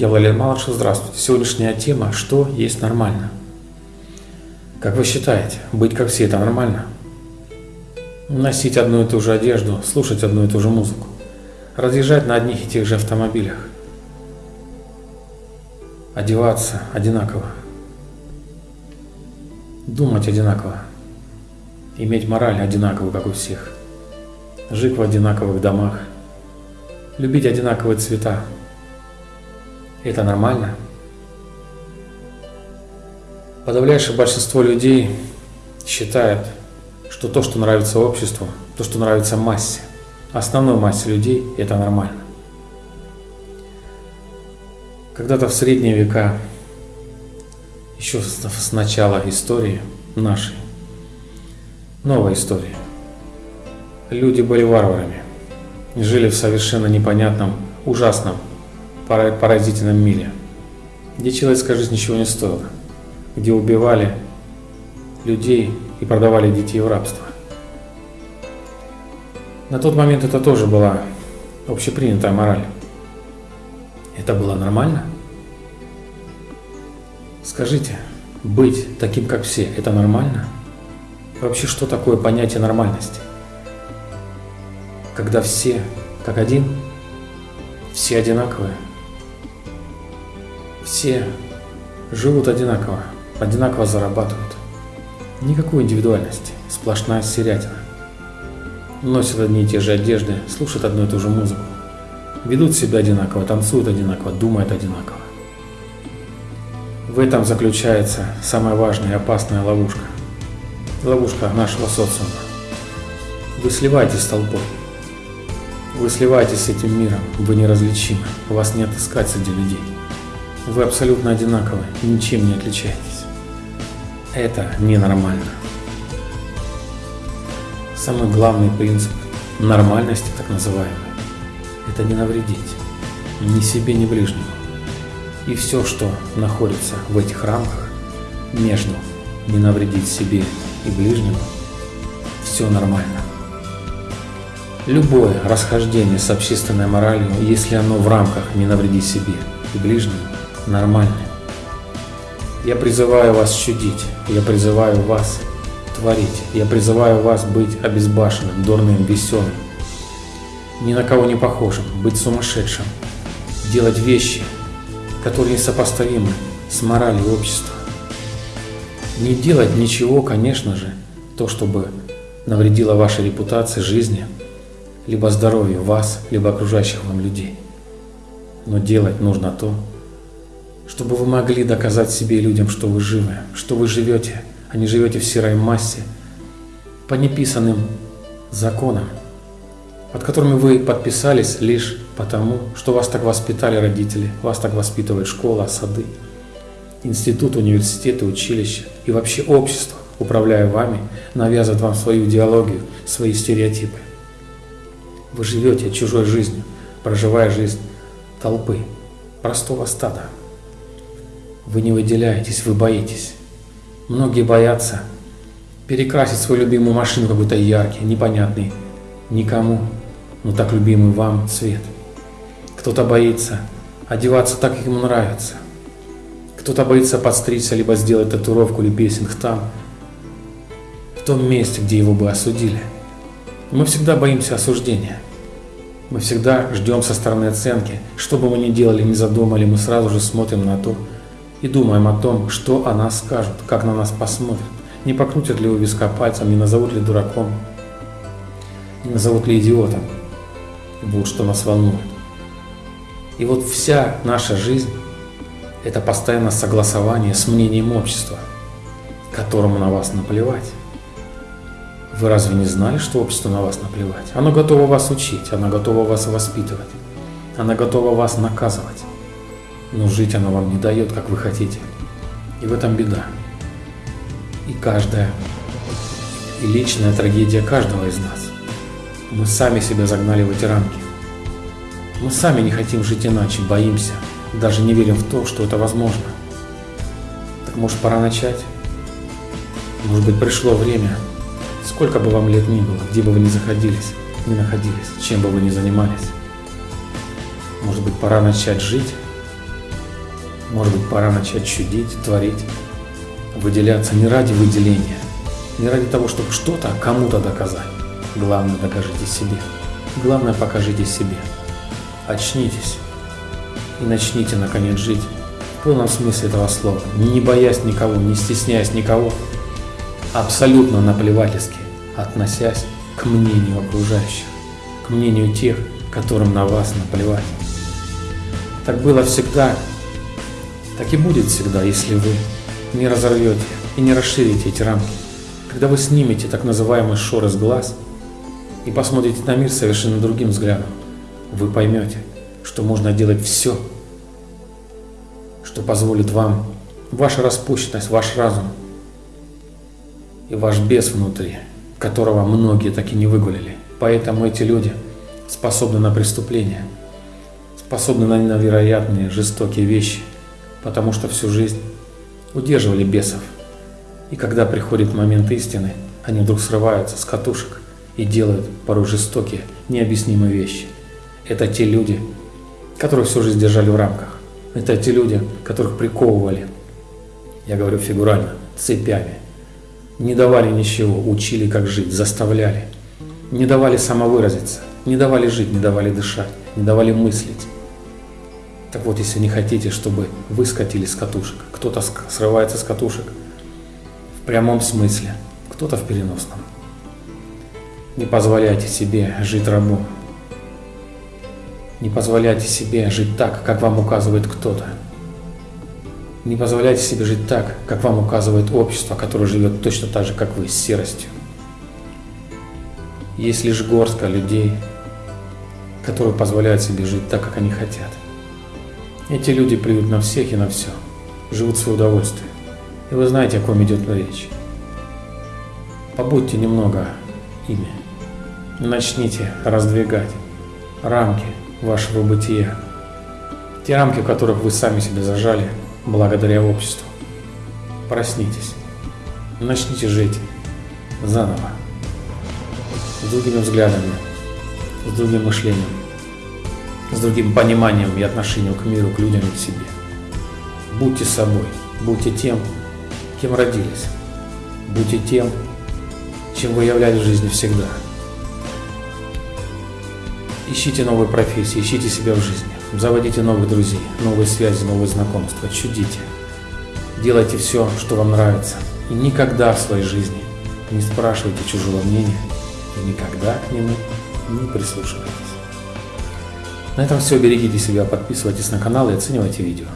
Я Владимир Малышев, здравствуйте. Сегодняшняя тема «Что есть нормально?». Как вы считаете, быть как все – это нормально? Носить одну и ту же одежду, слушать одну и ту же музыку, разъезжать на одних и тех же автомобилях, одеваться одинаково, думать одинаково, иметь мораль одинаковую, как у всех, жить в одинаковых домах, любить одинаковые цвета. Это нормально? Подавляющее большинство людей считает, что то, что нравится обществу, то, что нравится массе, основной массе людей, это нормально. Когда-то в средние века, еще с начала истории нашей, новой истории, люди были варварами, жили в совершенно непонятном, ужасном, поразительном мире, где человеческая жизнь ничего не стоила, где убивали людей и продавали детей в рабство. На тот момент это тоже была общепринятая мораль. Это было нормально? Скажите, быть таким, как все, это нормально? Вообще, что такое понятие нормальности? Когда все как один, все одинаковые, все живут одинаково, одинаково зарабатывают. Никакой индивидуальности, сплошная серятина. Носят одни и те же одежды, слушают одну и ту же музыку. Ведут себя одинаково, танцуют одинаково, думают одинаково. В этом заключается самая важная и опасная ловушка. Ловушка нашего социума. Вы сливаетесь с толпой. Вы сливаетесь с этим миром, вы неразличимы, вас не отыскать среди людей. Вы абсолютно одинаковы ничем не отличаетесь. Это ненормально. Самый главный принцип нормальности, так называемой, это не навредить ни себе, ни ближнему. И все, что находится в этих рамках, между не навредить себе и ближнему, все нормально. Любое расхождение с общественной моралью, если оно в рамках не навредить себе и ближнему, нормальны. Я призываю вас чудить, я призываю вас творить, я призываю вас быть обезбашенным, дурным, веселым, ни на кого не похожим, быть сумасшедшим, делать вещи, которые несопоставимы с моралью общества. Не делать ничего, конечно же, то, чтобы навредило вашей репутации, жизни, либо здоровью вас, либо окружающих вам людей. Но делать нужно то, чтобы вы могли доказать себе и людям, что вы живы, что вы живете, а не живете в серой массе, по неписанным законам, под которыми вы подписались лишь потому, что вас так воспитали родители, вас так воспитывает школа, сады, институт, университеты, училища и вообще общество, управляя вами, навязывает вам свою идеологию, свои стереотипы. Вы живете чужой жизнью, проживая жизнь толпы, простого стада. Вы не выделяетесь, вы боитесь. Многие боятся перекрасить свою любимую машину какой-то яркий, непонятный никому, но так любимый вам цвет. Кто-то боится одеваться так, как ему нравится. Кто-то боится подстричься, либо сделать татуировку или песинг там, в том месте, где его бы осудили. Мы всегда боимся осуждения. Мы всегда ждем со стороны оценки. Что бы мы ни делали, ни задумали, мы сразу же смотрим на то, и думаем о том, что о нас скажут, как на нас посмотрят, не покрутят ли у виска пальцем, не назовут ли дураком, не назовут ли идиотом. Вот что нас волнует. И вот вся наша жизнь – это постоянное согласование с мнением общества, которому на вас наплевать. Вы разве не знали, что обществу на вас наплевать? Оно готово вас учить, оно готово вас воспитывать, оно готово вас наказывать но жить оно вам не дает, как вы хотите. И в этом беда. И каждая, и личная трагедия каждого из нас. Мы сами себя загнали в эти рамки. Мы сами не хотим жить иначе, боимся, даже не верим в то, что это возможно. Так может пора начать? Может быть пришло время, сколько бы вам лет ни было, где бы вы ни заходились, ни находились, чем бы вы ни занимались. Может быть пора начать жить Может быть, пора начать чудить, творить, выделяться не ради выделения, не ради того, чтобы что-то кому-то доказать. Главное, докажите себе. Главное, покажите себе. Очнитесь и начните, наконец, жить в полном смысле этого слова, не боясь никого, не стесняясь никого, абсолютно наплевательски относясь к мнению окружающих, к мнению тех, которым на вас наплевать. Так было всегда, так и будет всегда, если вы не разорвете и не расширите эти рамки. Когда вы снимете так называемый шор из глаз и посмотрите на мир совершенно другим взглядом, вы поймете, что можно делать все, что позволит вам ваша распущенность, ваш разум и ваш бес внутри, которого многие так и не выгулили. Поэтому эти люди способны на преступления, способны на невероятные жестокие вещи, потому что всю жизнь удерживали бесов. И когда приходит момент истины, они вдруг срываются с катушек и делают порой жестокие, необъяснимые вещи. Это те люди, которых всю жизнь держали в рамках. Это те люди, которых приковывали, я говорю фигурально, цепями. Не давали ничего, учили как жить, заставляли. Не давали самовыразиться, не давали жить, не давали дышать, не давали мыслить. Так вот, если не хотите, чтобы вы скатились с катушек, кто-то срывается с катушек в прямом смысле, кто-то в переносном. Не позволяйте себе жить рабом. Не позволяйте себе жить так, как вам указывает кто-то. Не позволяйте себе жить так, как вам указывает общество, которое живет точно так же, как вы, с серостью. Есть лишь горстка людей, которые позволяют себе жить так, как они хотят. Эти люди плюют на всех и на все, живут в свое удовольствие. И вы знаете, о ком идет речь. Побудьте немного ими. Начните раздвигать рамки вашего бытия. Те рамки, в которых вы сами себя зажали благодаря обществу. Проснитесь. Начните жить заново. С другими взглядами, с другим мышлением с другим пониманием и отношением к миру, к людям и к себе. Будьте собой, будьте тем, кем родились, будьте тем, чем вы являлись в жизни всегда. Ищите новые профессии, ищите себя в жизни, заводите новых друзей, новые связи, новые знакомства, чудите. Делайте все, что вам нравится, и никогда в своей жизни не спрашивайте чужого мнения и никогда к нему не прислушивайтесь. На этом все. Берегите себя, подписывайтесь на канал и оценивайте видео.